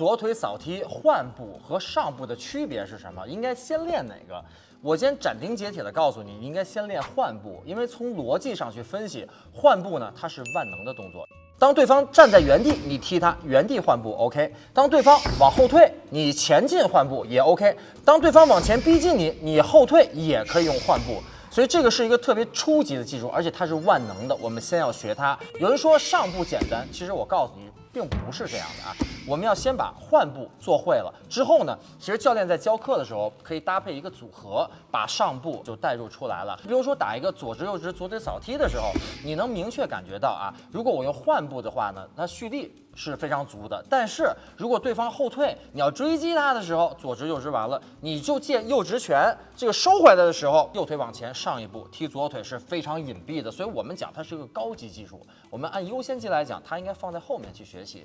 左腿扫踢换步和上步的区别是什么？应该先练哪个？我先斩钉截铁的告诉你，应该先练换步，因为从逻辑上去分析，换步呢它是万能的动作。当对方站在原地，你踢他原地换步，OK。当对方往后退，你前进换步也 OK。当对方往前逼近你，你后退也可以用换步。所以这个是一个特别初级的技术，而且它是万能的。我们先要学它。有人说上步简单，其实我告诉你，并不是这样的啊。我们要先把换步做会了之后呢，其实教练在教课的时候可以搭配一个组合，把上步就带入出来了。比如说打一个左直右直左腿扫踢的时候，你能明确感觉到啊，如果我用换步的话呢，那蓄力是非常足的。但是如果对方后退，你要追击他的时候，左直右直完了，你就借右直拳，这个收回来的时候，右腿往前上一步踢左腿是非常隐蔽的。所以我们讲它是个高级技术，我们按优先级来讲，它应该放在后面去学习。